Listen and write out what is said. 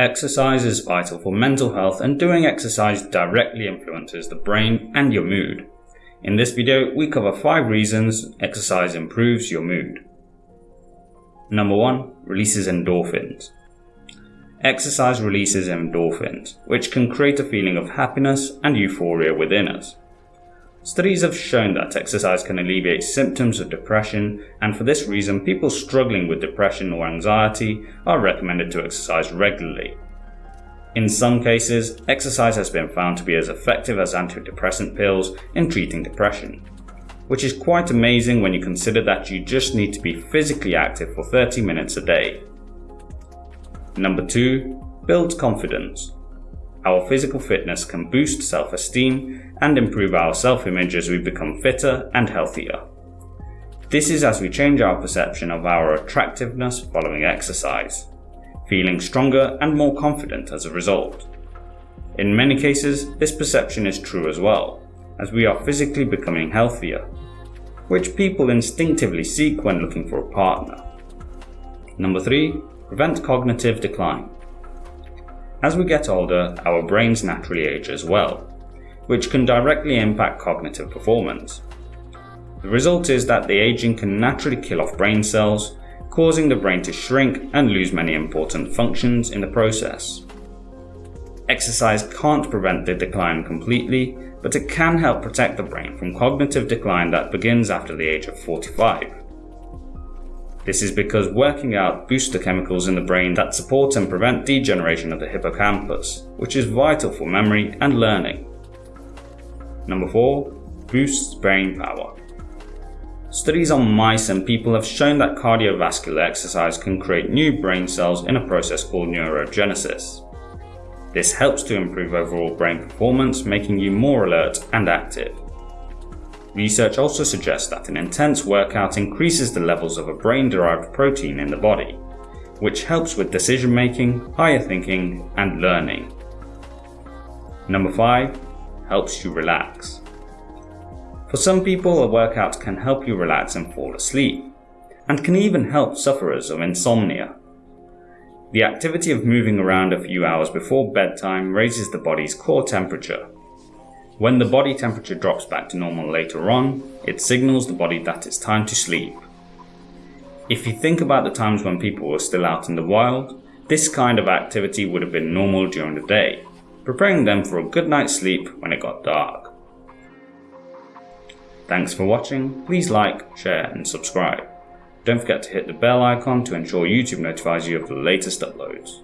Exercise is vital for mental health and doing exercise directly influences the brain and your mood. In this video, we cover 5 reasons exercise improves your mood. Number 1. Releases endorphins. Exercise releases endorphins, which can create a feeling of happiness and euphoria within us. Studies have shown that exercise can alleviate symptoms of depression and for this reason people struggling with depression or anxiety are recommended to exercise regularly. In some cases, exercise has been found to be as effective as antidepressant pills in treating depression, which is quite amazing when you consider that you just need to be physically active for 30 minutes a day. Number 2. Build confidence. Our physical fitness can boost self-esteem and improve our self-image as we become fitter and healthier. This is as we change our perception of our attractiveness following exercise, feeling stronger and more confident as a result. In many cases, this perception is true as well, as we are physically becoming healthier, which people instinctively seek when looking for a partner. Number 3. Prevent cognitive decline. As we get older, our brains naturally age as well, which can directly impact cognitive performance. The result is that the aging can naturally kill off brain cells, causing the brain to shrink and lose many important functions in the process. Exercise can't prevent the decline completely, but it can help protect the brain from cognitive decline that begins after the age of 45. This is because working out boosts the chemicals in the brain that support and prevent degeneration of the hippocampus, which is vital for memory and learning. Number 4. Boosts brain power. Studies on mice and people have shown that cardiovascular exercise can create new brain cells in a process called neurogenesis. This helps to improve overall brain performance, making you more alert and active. Research also suggests that an intense workout increases the levels of a brain-derived protein in the body, which helps with decision making, higher thinking, and learning. Number 5. Helps you relax. For some people, a workout can help you relax and fall asleep, and can even help sufferers of insomnia. The activity of moving around a few hours before bedtime raises the body's core temperature, when the body temperature drops back to normal later on, it signals the body that it's time to sleep. If you think about the times when people were still out in the wild, this kind of activity would have been normal during the day, preparing them for a good night's sleep when it got dark. Thanks for watching, please like, share and subscribe. Don't forget to hit the bell icon to ensure YouTube notifies you of the latest uploads.